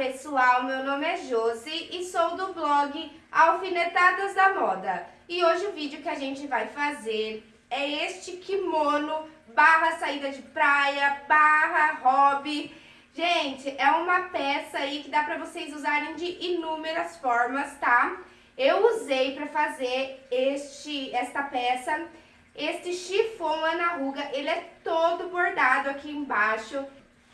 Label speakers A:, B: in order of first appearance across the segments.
A: pessoal, meu nome é Josi e sou do blog Alfinetadas da Moda. E hoje o vídeo que a gente vai fazer é este kimono barra saída de praia, barra hobby. Gente, é uma peça aí que dá pra vocês usarem de inúmeras formas, tá? Eu usei pra fazer este, esta peça, este chifon Ana Ruga, ele é todo bordado aqui embaixo.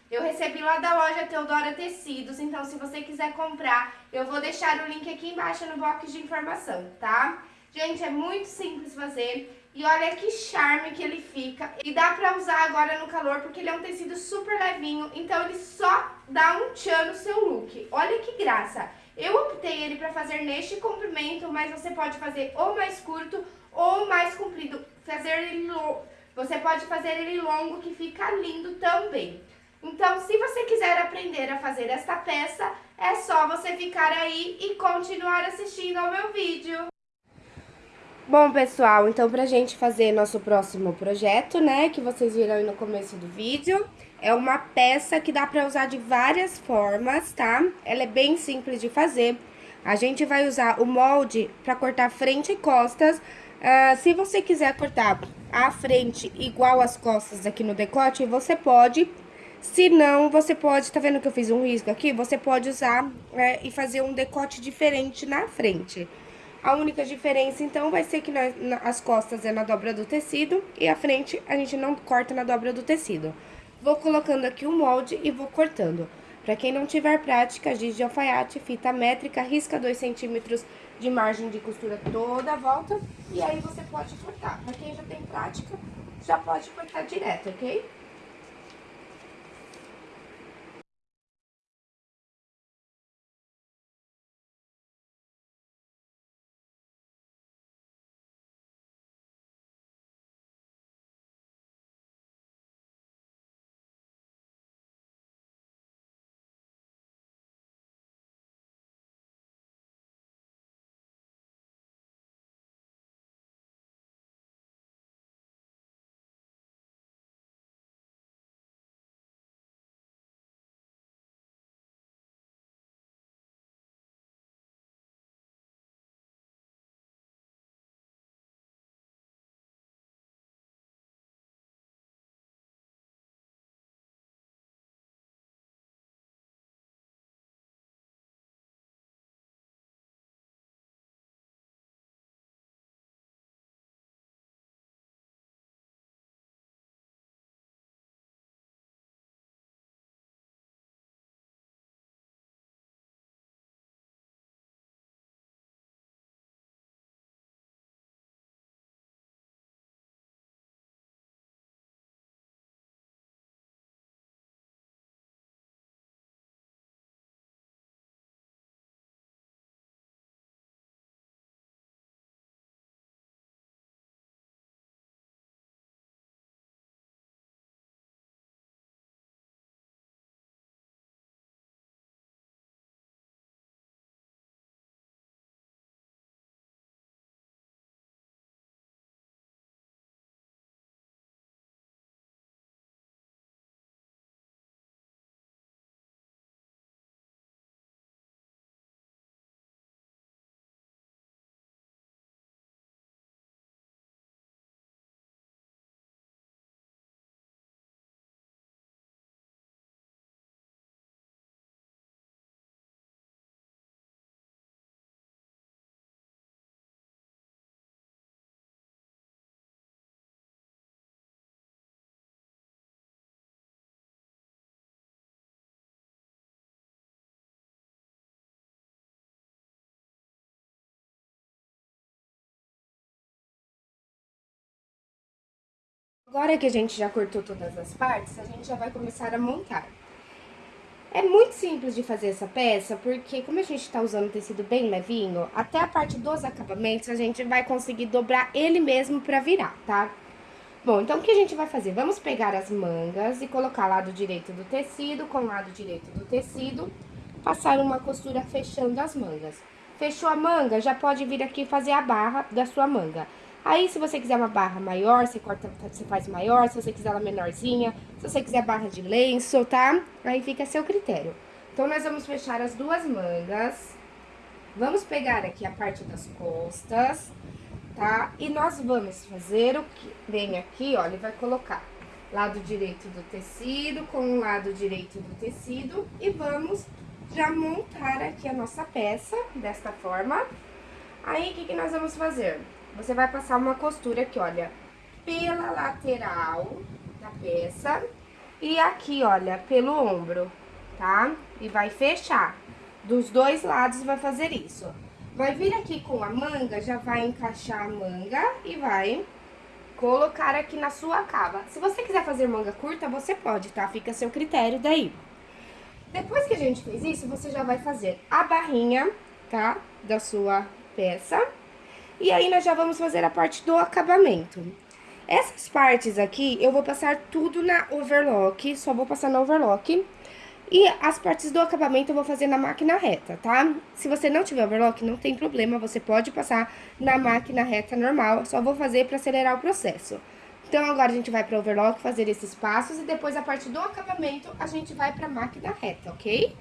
A: Eu recebi lá da loja Teodora Tecidos, então se você quiser comprar, eu vou deixar o link aqui embaixo no box de informação, tá? Gente, é muito simples fazer e olha que charme que ele fica. E dá pra usar agora no calor porque ele é um tecido super levinho, então ele só dá um tchan no seu look. Olha que graça! Eu optei ele pra fazer neste comprimento, mas você pode fazer ou mais curto ou mais comprido. Fazer ele Você pode fazer ele longo que fica lindo também. Então, se você quiser aprender a fazer esta peça, é só você ficar aí e continuar assistindo ao meu vídeo. Bom, pessoal, então pra gente fazer nosso próximo projeto, né, que vocês viram aí no começo do vídeo, é uma peça que dá pra usar de várias formas, tá? Ela é bem simples de fazer. A gente vai usar o molde pra cortar frente e costas. Uh, se você quiser cortar a frente igual as costas aqui no decote, você pode se não, você pode, tá vendo que eu fiz um risco aqui? Você pode usar é, e fazer um decote diferente na frente. A única diferença, então, vai ser que nós, as costas é na dobra do tecido e a frente a gente não corta na dobra do tecido. Vou colocando aqui o molde e vou cortando. Pra quem não tiver prática, giz de alfaiate, fita métrica, risca 2 centímetros de margem de costura toda a volta. E aí você pode cortar. Pra quem já tem prática, já pode cortar direto, ok? Agora que a gente já cortou todas as partes, a gente já vai começar a montar. É muito simples de fazer essa peça, porque como a gente tá usando tecido bem levinho, até a parte dos acabamentos a gente vai conseguir dobrar ele mesmo pra virar, tá? Bom, então o que a gente vai fazer? Vamos pegar as mangas e colocar lado direito do tecido com lado direito do tecido, passar uma costura fechando as mangas. Fechou a manga, já pode vir aqui fazer a barra da sua manga. Aí, se você quiser uma barra maior, você corta, você faz maior. Se você quiser ela menorzinha, se você quiser barra de lenço, tá? Aí fica a seu critério. Então, nós vamos fechar as duas mangas. Vamos pegar aqui a parte das costas, tá? E nós vamos fazer o que? Vem aqui, ó, ele vai colocar lado direito do tecido com o lado direito do tecido e vamos já montar aqui a nossa peça desta forma. Aí, o que, que nós vamos fazer? Você vai passar uma costura aqui, olha, pela lateral da peça e aqui, olha, pelo ombro, tá? E vai fechar. Dos dois lados vai fazer isso. Vai vir aqui com a manga, já vai encaixar a manga e vai colocar aqui na sua cava. Se você quiser fazer manga curta, você pode, tá? Fica a seu critério daí. Depois que a gente fez isso, você já vai fazer a barrinha, tá? Da sua peça. E aí, nós já vamos fazer a parte do acabamento. Essas partes aqui, eu vou passar tudo na overlock, só vou passar na overlock. E as partes do acabamento eu vou fazer na máquina reta, tá? Se você não tiver overlock, não tem problema, você pode passar na máquina reta normal, só vou fazer para acelerar o processo. Então, agora a gente vai para overlock fazer esses passos e depois a parte do acabamento a gente vai para máquina reta, ok?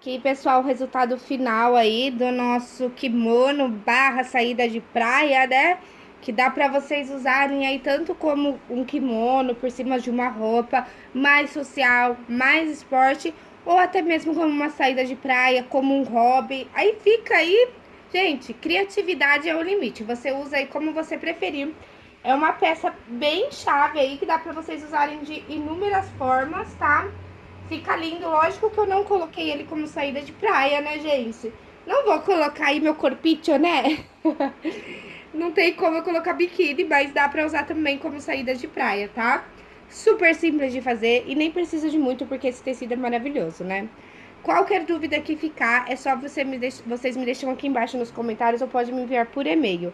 A: Aqui, pessoal, o resultado final aí do nosso kimono barra saída de praia, né? Que dá pra vocês usarem aí tanto como um kimono por cima de uma roupa mais social, mais esporte, ou até mesmo como uma saída de praia, como um hobby. Aí fica aí, gente, criatividade é o limite. Você usa aí como você preferir. É uma peça bem chave aí que dá pra vocês usarem de inúmeras formas, tá? Fica lindo, lógico que eu não coloquei ele como saída de praia, né, gente? Não vou colocar aí meu corpite, né? não tem como eu colocar biquíni, mas dá pra usar também como saída de praia, tá? Super simples de fazer e nem precisa de muito porque esse tecido é maravilhoso, né? Qualquer dúvida que ficar, é só você me deix... vocês me deixam aqui embaixo nos comentários ou pode me enviar por e-mail.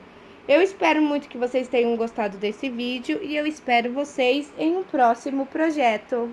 A: Eu espero muito que vocês tenham gostado desse vídeo e eu espero vocês em um próximo projeto.